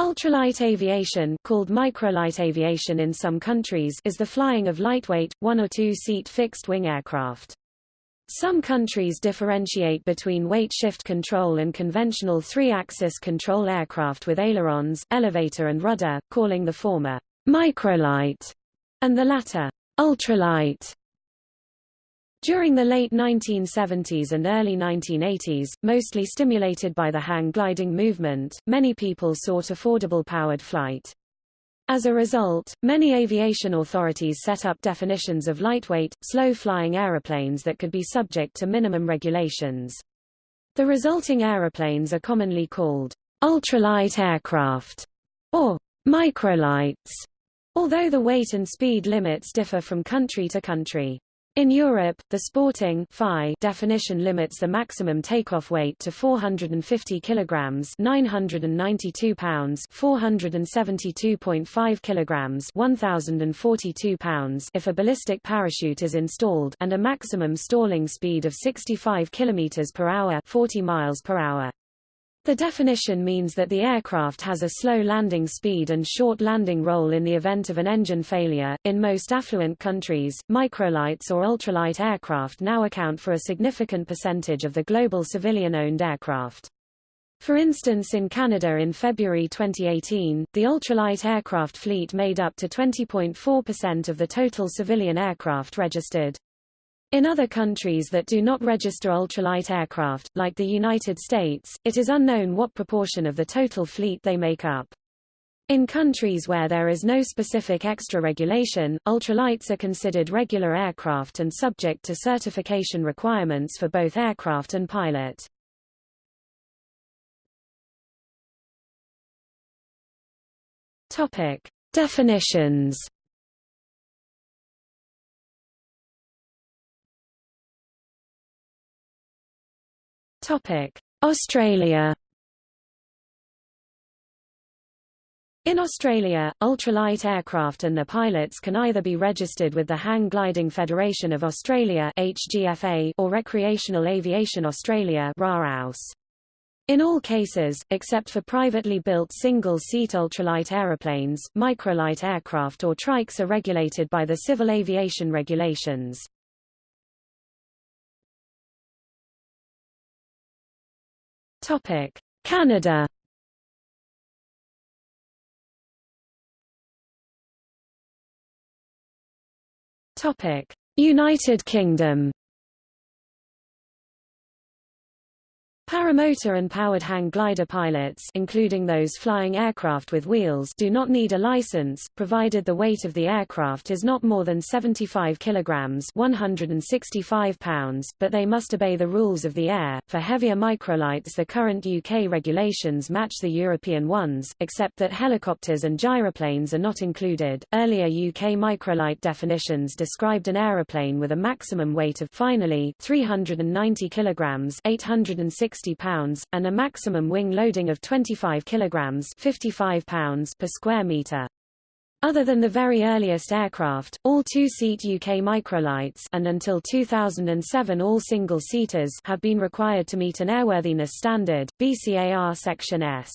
Ultralight aviation called microlight aviation in some countries is the flying of lightweight, one- or two-seat fixed-wing aircraft. Some countries differentiate between weight shift control and conventional three-axis control aircraft with ailerons, elevator and rudder, calling the former microlight and the latter ultralight. During the late 1970s and early 1980s, mostly stimulated by the hang gliding movement, many people sought affordable powered flight. As a result, many aviation authorities set up definitions of lightweight, slow-flying aeroplanes that could be subject to minimum regulations. The resulting aeroplanes are commonly called ultralight aircraft or microlights, although the weight and speed limits differ from country to country. In Europe, the sporting FAI definition limits the maximum takeoff weight to 450 kilograms, 992 pounds, 472.5 kilograms, 1042 pounds if a ballistic parachute is installed, and a maximum stalling speed of 65 kilometers per hour, 40 miles per hour. The definition means that the aircraft has a slow landing speed and short landing roll in the event of an engine failure. In most affluent countries, microlights or ultralight aircraft now account for a significant percentage of the global civilian-owned aircraft. For instance in Canada in February 2018, the ultralight aircraft fleet made up to 20.4% of the total civilian aircraft registered. In other countries that do not register ultralight aircraft, like the United States, it is unknown what proportion of the total fleet they make up. In countries where there is no specific extra regulation, ultralights are considered regular aircraft and subject to certification requirements for both aircraft and pilot. Topic: Definitions Australia. In Australia, ultralight aircraft and their pilots can either be registered with the Hang Gliding Federation of Australia (HGFA) or Recreational Aviation Australia (RAAUS). In all cases, except for privately built single-seat ultralight aeroplanes, microlight aircraft or trikes are regulated by the Civil Aviation Regulations. Topic: Canada. Topic: United Kingdom. Paramotor and powered hang glider pilots including those flying aircraft with wheels do not need a license, provided the weight of the aircraft is not more than 75 kilograms 165 pounds, but they must obey the rules of the air. For heavier microlights the current UK regulations match the European ones, except that helicopters and gyroplanes are not included. Earlier UK microlight definitions described an aeroplane with a maximum weight of finally 390 kilograms 860 60 pounds, and a maximum wing loading of 25 kilograms 55 pounds per square meter. Other than the very earliest aircraft, all two-seat UK microlights and until 2007 all single-seaters have been required to meet an airworthiness standard, BCAR Section S.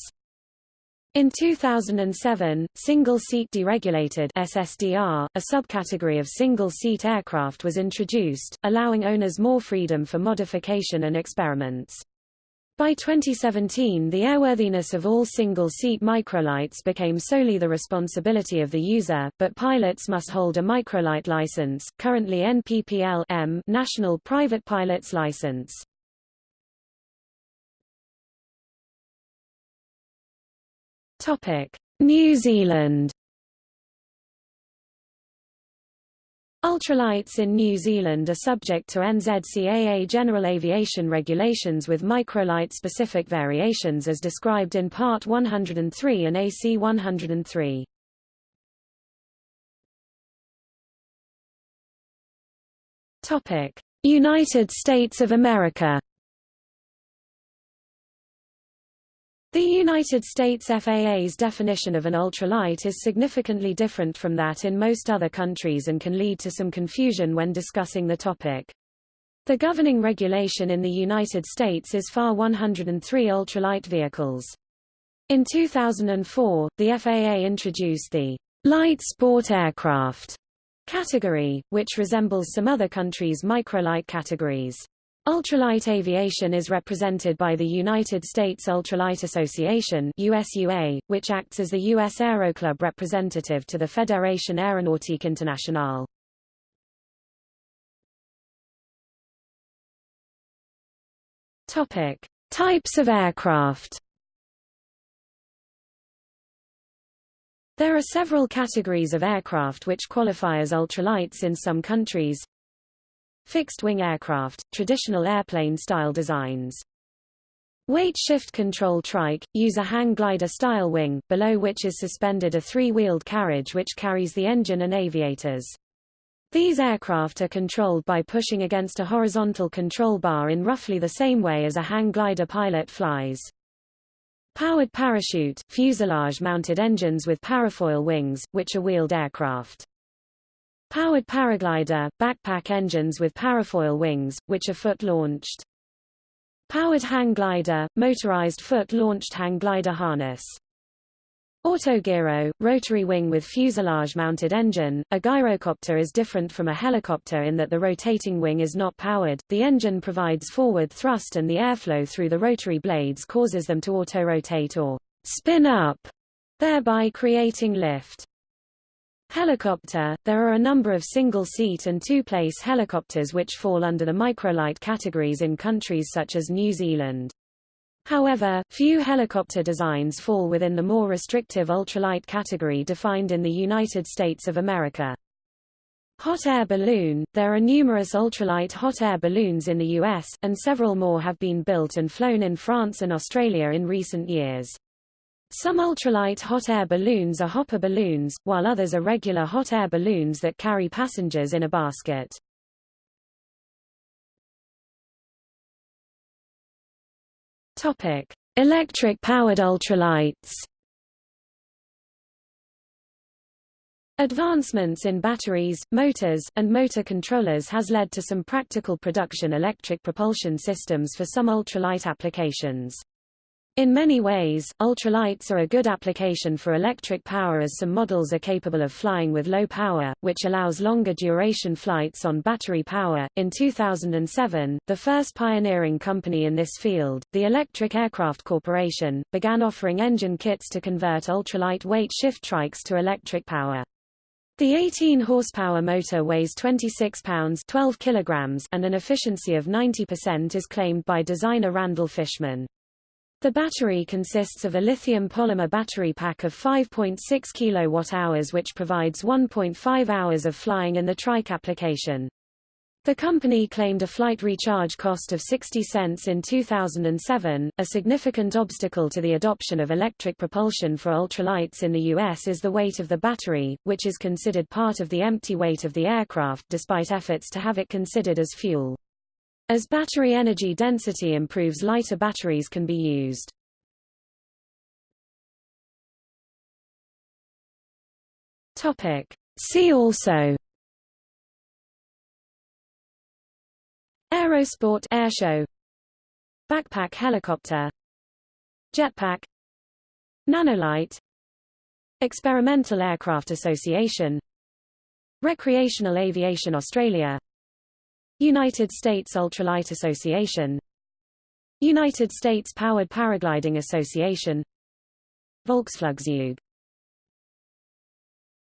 In 2007, single-seat deregulated SSDR, a subcategory of single-seat aircraft was introduced, allowing owners more freedom for modification and experiments. By 2017 the airworthiness of all single-seat microlights became solely the responsibility of the user, but pilots must hold a microlight license, currently NPPL M National Private Pilot's License. New Zealand Ultralights in New Zealand are subject to NZCAA General Aviation Regulations with microlight-specific variations as described in Part 103 and AC 103. United States of America The United States FAA's definition of an ultralight is significantly different from that in most other countries and can lead to some confusion when discussing the topic. The governing regulation in the United States is FAR 103 ultralight vehicles. In 2004, the FAA introduced the light sport aircraft category, which resembles some other countries' microlight categories. Ultralight aviation is represented by the United States Ultralight Association USUA, which acts as the U.S. Aeroclub representative to the Fédération Aéronautique Internationale. Topic. Types of aircraft There are several categories of aircraft which qualify as ultralights in some countries. Fixed-wing aircraft, traditional airplane-style designs. Weight shift control trike, use a hang glider style wing, below which is suspended a three-wheeled carriage which carries the engine and aviators. These aircraft are controlled by pushing against a horizontal control bar in roughly the same way as a hang glider pilot flies. Powered parachute, fuselage-mounted engines with parafoil wings, which are wheeled aircraft. Powered paraglider, backpack engines with parafoil wings, which are foot-launched. Powered hang glider, motorized foot-launched hang glider harness. Autogyro, rotary wing with fuselage-mounted engine. A gyrocopter is different from a helicopter in that the rotating wing is not powered, the engine provides forward thrust and the airflow through the rotary blades causes them to auto-rotate or spin up, thereby creating lift. Helicopter – There are a number of single-seat and two-place helicopters which fall under the microlight categories in countries such as New Zealand. However, few helicopter designs fall within the more restrictive ultralight category defined in the United States of America. Hot air balloon – There are numerous ultralight hot air balloons in the U.S., and several more have been built and flown in France and Australia in recent years. Some ultralight hot air balloons are hopper balloons, while others are regular hot air balloons that carry passengers in a basket. Topic: Electric-powered ultralights. Advancements in batteries, motors, and motor controllers has led to some practical production electric propulsion systems for some ultralight applications. In many ways, ultralights are a good application for electric power as some models are capable of flying with low power, which allows longer duration flights on battery power. In 2007, the first pioneering company in this field, the Electric Aircraft Corporation, began offering engine kits to convert ultralight weight shift trikes to electric power. The 18 horsepower motor weighs 26 pounds 12 kilograms and an efficiency of 90% is claimed by designer Randall Fishman. The battery consists of a lithium polymer battery pack of 5.6 kWh which provides 1.5 hours of flying in the trike application. The company claimed a flight recharge cost of 60 cents in 2007. A significant obstacle to the adoption of electric propulsion for ultralights in the U.S. is the weight of the battery, which is considered part of the empty weight of the aircraft despite efforts to have it considered as fuel. As battery energy density improves lighter batteries can be used. See also. Aerosport airshow Backpack helicopter. Jetpack. Nanolite. Experimental Aircraft Association. Recreational Aviation Australia United States Ultralight Association United States Powered Paragliding Association Volksflugzeug